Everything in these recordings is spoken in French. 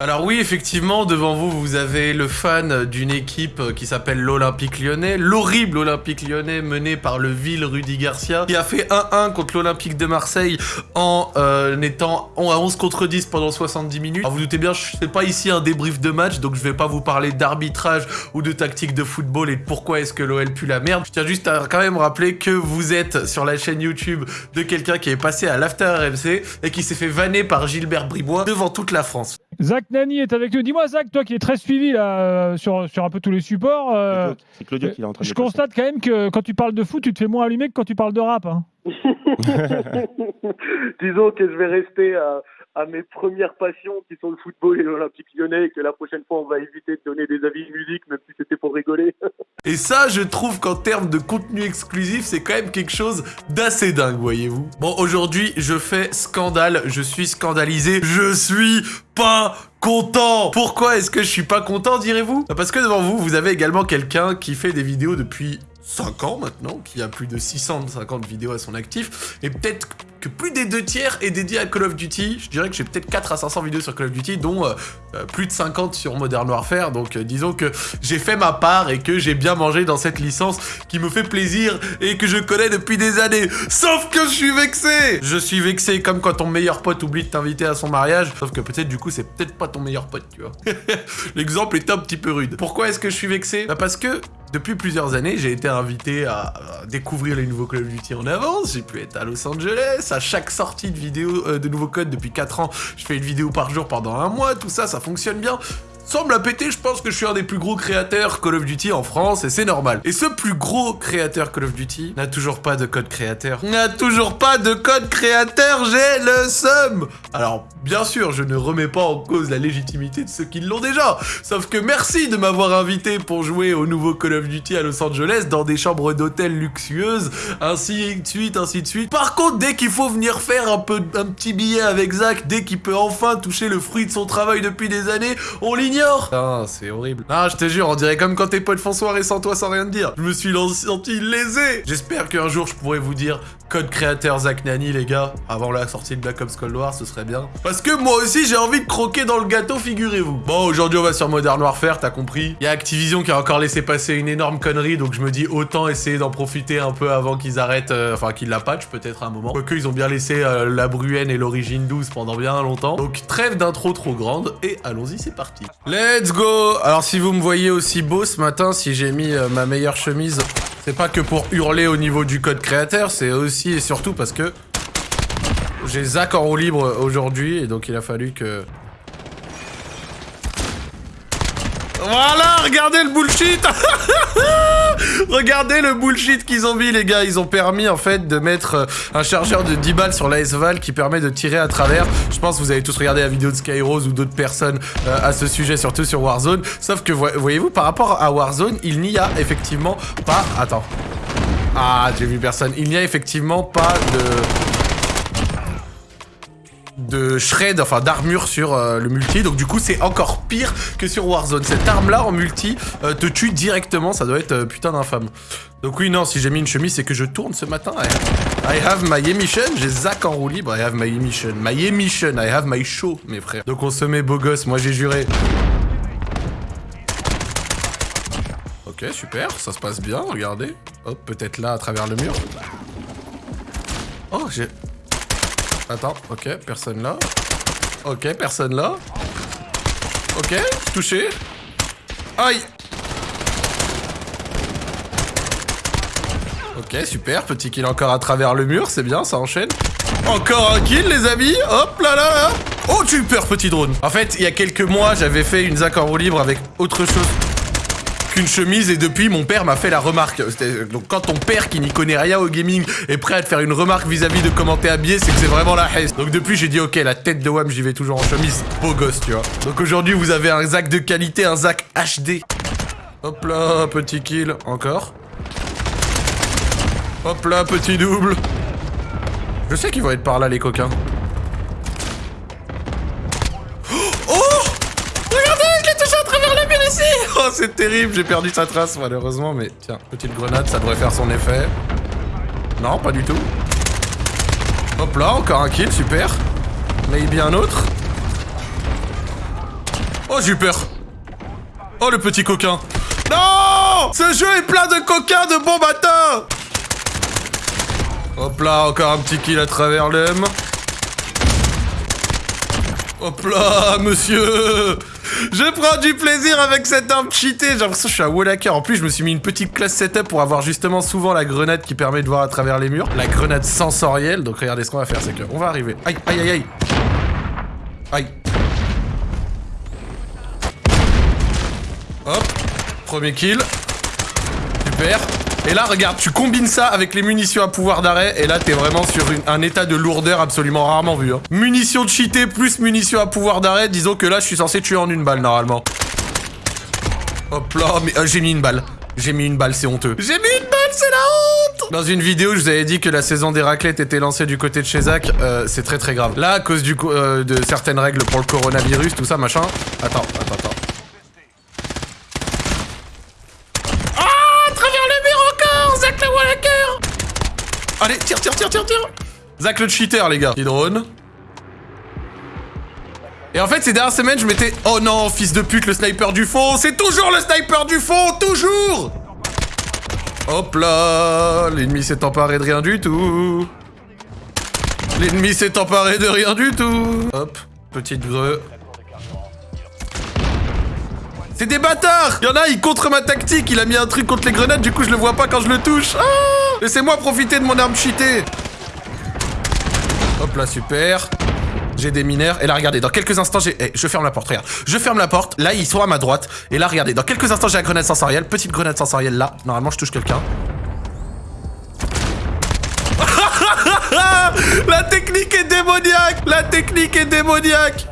Alors oui, effectivement, devant vous, vous avez le fan d'une équipe qui s'appelle l'Olympique Lyonnais, l'horrible Olympique Lyonnais mené par le vil Rudy Garcia, qui a fait 1-1 contre l'Olympique de Marseille en euh, étant à 11 contre 10 pendant 70 minutes. Alors vous doutez bien, je fais pas ici un débrief de match, donc je vais pas vous parler d'arbitrage ou de tactique de football et de pourquoi est-ce que l'OL pue la merde. Je tiens juste à quand même rappeler que vous êtes sur la chaîne YouTube de quelqu'un qui est passé à l'After RMC et qui s'est fait vanner par Gilbert Bribois devant toute la France. Zach Nani est avec nous. Dis-moi, Zach, toi qui es très suivi là, euh, sur, sur un peu tous les supports, euh, C'est Claudio qui est en train de je constate quand même que quand tu parles de foot, tu te fais moins allumer que quand tu parles de rap. hein. Disons que je vais rester à, à mes premières passions qui sont le football et l'Olympique lyonnais et que la prochaine fois on va éviter de donner des avis de musique même si c'était pour rigoler. Et ça, je trouve qu'en termes de contenu exclusif, c'est quand même quelque chose d'assez dingue, voyez-vous. Bon, aujourd'hui, je fais scandale, je suis scandalisé, je suis pas content Pourquoi est-ce que je suis pas content, direz-vous? Bah, Parce que devant vous, vous avez également quelqu'un qui fait des vidéos depuis 5 ans maintenant, qui a plus de 650 vidéos à son actif, et peut-être que plus des deux tiers est dédié à Call of Duty. Je dirais que j'ai peut-être 4 à 500 vidéos sur Call of Duty, dont euh, euh, plus de 50 sur Modern Warfare, donc euh, disons que j'ai fait ma part et que j'ai bien mangé dans cette licence qui me fait plaisir et que je connais depuis des années. Sauf que je suis vexé Je suis vexé comme quand ton meilleur pote oublie de t'inviter à son mariage, sauf que peut-être du coup c'est peut-être pas ton meilleur pote, tu vois. L'exemple est un petit peu rude. Pourquoi est-ce que je suis vexé? Bah parce que depuis plusieurs années, j'ai été invité à, découvrir les nouveaux Call of Duty en avance. J'ai pu être à Los Angeles. À chaque sortie de vidéo, euh, de nouveaux codes depuis 4 ans, je fais une vidéo par jour pendant un mois. Tout ça, ça fonctionne bien. Sans me la péter, je pense que je suis un des plus gros créateurs Call of Duty en France et c'est normal. Et ce plus gros créateur Call of Duty n'a toujours pas de code créateur. N'a toujours pas de code créateur, j'ai le seum Alors, bien sûr, je ne remets pas en cause la légitimité de ceux qui l'ont déjà. Sauf que merci de m'avoir invité pour jouer au nouveau Call of Duty à Los Angeles dans des chambres d'hôtel luxueuses, ainsi de suite, ainsi de suite. Par contre, dès qu'il faut venir faire un peu un petit billet avec Zach, dès qu'il peut enfin toucher le fruit de son travail depuis des années, on l'ignore. Ah, c'est horrible. Ah, je te jure, on dirait comme quand tes potes font soirée sans toi sans rien te dire. Je me suis senti lésé. J'espère qu'un jour je pourrai vous dire code créateur Zach Nani, les gars, avant la sortie de Black Ops Cold War, ce serait bien. Parce que moi aussi, j'ai envie de croquer dans le gâteau, figurez-vous. Bon, aujourd'hui, on va sur Modern Warfare, t'as compris. Il y a Activision qui a encore laissé passer une énorme connerie, donc je me dis autant essayer d'en profiter un peu avant qu'ils arrêtent, euh, enfin qu'ils la patchent peut-être un moment. Quoique, ils ont bien laissé euh, la Bruenne et l'Origine 12 pendant bien longtemps. Donc trêve d'intro trop grande, et allons-y, c'est parti. Let's go Alors si vous me voyez aussi beau ce matin, si j'ai mis euh, ma meilleure chemise, c'est pas que pour hurler au niveau du code créateur, c'est aussi et surtout parce que j'ai Zach en roue libre aujourd'hui, et donc il a fallu que... Voilà, regardez le bullshit Regardez le bullshit qu'ils ont mis, les gars. Ils ont permis, en fait, de mettre euh, un chargeur de 10 balles sur l'AS Val qui permet de tirer à travers. Je pense que vous avez tous regardé la vidéo de Skyrose ou d'autres personnes euh, à ce sujet, surtout sur Warzone. Sauf que, vo- voyez-vous, par rapport à Warzone, il n'y a effectivement pas... Attends. Ah, j'ai vu personne. Il n'y a effectivement pas de de shred, enfin d'armure sur euh, le multi, donc du coup c'est encore pire que sur Warzone. Cette arme là en multi euh, te tue directement, ça doit être euh, putain d'infâme. Donc oui non, si j'ai mis une chemise c'est que je tourne ce matin. I, I have my emission, j'ai Zach en roue libre, I have my emission, my emission, I have my show mes frères. Donc on se met beau gosse, moi j'ai juré. Ok super, ça se passe bien, regardez. Hop, peut-être là à travers le mur. Oh j'ai... Attends, ok, personne là. Ok, personne là. Ok, touché. Aïe Ok, super, petit kill encore à travers le mur, c'est bien, ça enchaîne. Encore un kill, les amis Hop là là là Oh, super petit drone En fait, il y a quelques mois, j'avais fait une Zach en roue libre avec autre chose qu'une chemise et depuis mon père m'a fait la remarque. C'était- Donc quand ton père qui n'y connaît rien au gaming est prêt à te faire une remarque vis-à-vis de comment t'es habillé, c'est que c'est vraiment la haine. Donc depuis j'ai dit ok la tête de Wam j'y vais toujours en chemise, beau gosse tu vois. Donc aujourd'hui vous avez un Zach de qualité, un Zach HD. Hop là, petit kill, encore. Hop là, petit double. Je sais qu'ils vont être par là les coquins. Oh Regardez, je l'ai touché à travers la mur Oh, c'est terrible, j'ai perdu sa trace malheureusement, mais tiens, petite grenade, ça devrait faire son effet. Non, pas du tout. Hop là, encore un kill, super. Maybe un autre. Oh, j'ai eu peur. Oh, le petit coquin. Non Ce jeu est plein de coquins de bon matin Hop là, encore un petit kill à travers l'homme. Hop là, monsieur Je prends du plaisir avec cette arme cheatée J'ai l'impression que je suis un Wallaker. En plus, je me suis mis une petite classe setup pour avoir justement souvent la grenade qui permet de voir à travers les murs. La grenade sensorielle. Donc regardez ce qu'on va faire, c'est que on va arriver. Aïe, aïe, aïe, aïe Aïe Hop Premier kill. Super. Et là, regarde, tu combines ça avec les munitions à pouvoir d'arrêt, et là, t'es vraiment sur un état de lourdeur absolument rarement vu. Hein. Munitions cheatées plus munitions à pouvoir d'arrêt, disons que là, je suis censé tuer en une balle, normalement. Hop là, mais euh, j'ai mis une balle. J'ai mis une balle, c'est honteux. J'ai mis une balle, c'est la honte Dans une vidéo, je vous avais dit que la saison des raclettes était lancée du côté de chez Zach. Euh, c'est très très grave. Là, à cause euh, de certaines règles pour le coronavirus, tout ça, machin. Attends, attends, attends. Allez, tire, tire, tire, tire, tire Zach le cheater, les gars. Il drone. Et en fait, ces dernières semaines, je m'étais... Oh non, fils de pute, le sniper du fond C'est toujours le sniper du fond Toujours Hop là L'ennemi s'est emparé de rien du tout. L'ennemi s'est emparé de rien du tout. Hop, petite greu. C'est des bâtards Y'en a, il contre ma tactique. Il a mis un truc contre les grenades, du coup, je le vois pas quand je le touche. Ah Laissez-moi profiter de mon arme cheatée Hop là, super. J'ai des mineurs. Et là, regardez, dans quelques instants, j'ai... Eh, je ferme la porte, regarde. Je ferme la porte. Là, ils sont à ma droite. Et là, regardez, dans quelques instants, j'ai la grenade sensorielle. Petite grenade sensorielle là. Normalement, je touche quelqu'un. la technique est démoniaque La technique est démoniaque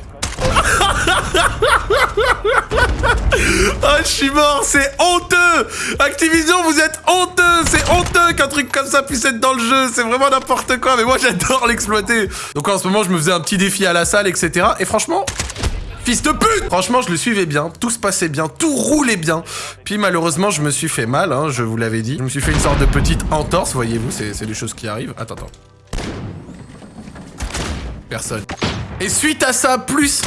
Ah, je suis mort, c'est honteux Activision, vous êtes honteux C'est honteux qu'un truc comme ça puisse être dans le jeu, c'est vraiment n'importe quoi, mais moi j'adore l'exploiter Donc en ce moment, je me faisais un petit défi à la salle, etc. Et franchement, Fils de pute Franchement, je le suivais bien, tout se passait bien, tout roulait bien. Puis malheureusement, je me suis fait mal, hein, je vous l'avais dit. Je me suis fait une sorte de petite entorse, voyez-vous, c'est des choses qui arrivent. Attends, attends. Personne. Et suite à ça, plus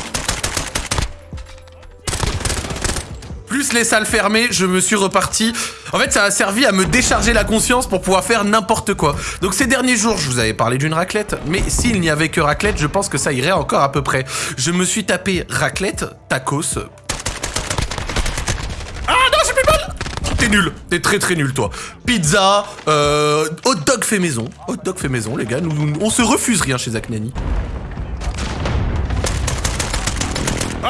plus les salles fermées, je me suis reparti. En fait, ça a servi à me décharger la conscience pour pouvoir faire n'importe quoi. Donc ces derniers jours, je vous avais parlé d'une raclette, mais s'il n'y avait que raclette, je pense que ça irait encore à peu près. Je me suis tapé raclette, tacos. Ah non, j'ai plus mal T'es nul, t'es très très nul toi. Pizza, euh, hot dog fait maison. Hot dog fait maison, les gars, on se refuse rien chez Zach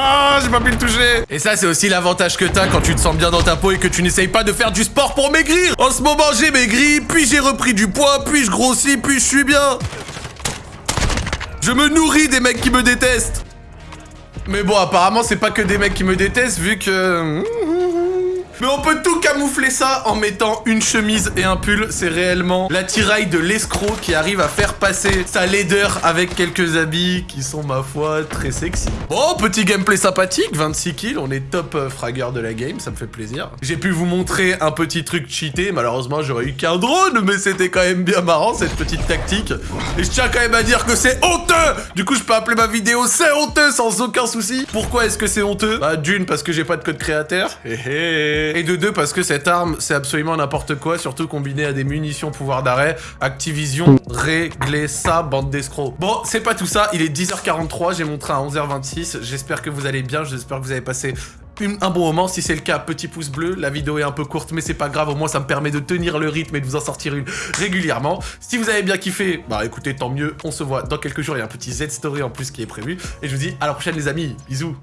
Ah, j'ai pas pu le toucher. Et ça, c'est aussi l'avantage que t'as quand tu te sens bien dans ta peau et que tu n'essayes pas de faire du sport pour maigrir. En ce moment, j'ai maigri, puis j'ai repris du poids, puis je grossis, puis je suis bien. Je me nourris des mecs qui me détestent. Mais bon, apparemment, c'est pas que des mecs qui me détestent, vu que... Mais on peut tout camoufler ça en mettant une chemise et un pull. C'est réellement la tiraille de l'escroc qui arrive à faire passer sa laideur avec quelques habits qui sont, ma foi, très sexy. Bon, petit gameplay sympathique, 26 kills, on est top euh, fragger de la game, ça me fait plaisir. J'ai pu vous montrer un petit truc cheaté, malheureusement j'aurais eu qu'un drone, mais c'était quand même bien marrant cette petite tactique. Et je tiens quand même à dire que c'est honteux Du coup, je peux appeler ma vidéo c'est honteux sans aucun souci. Pourquoi est-ce que c'est honteux? Bah d'une, parce que j'ai pas de code créateur. Hé hé et de deux, parce que cette arme, c'est absolument n'importe quoi, surtout combiné à des munitions pouvoir d'arrêt. Activision, réglez ça, bande d'escrocs. Bon, c'est pas tout ça, il est 10h43, j'ai montré à 11h26. J'espère que vous allez bien, j'espère que vous avez passé un bon moment. Si c'est le cas, petit pouce bleu. La vidéo est un peu courte, mais c'est pas grave. Au moins, ça me permet de tenir le rythme et de vous en sortir une régulièrement. Si vous avez bien kiffé, bah écoutez, tant mieux. On se voit dans quelques jours. Il y a un petit Z-Story en plus qui est prévu. Et je vous dis à la prochaine, les amis. Bisous.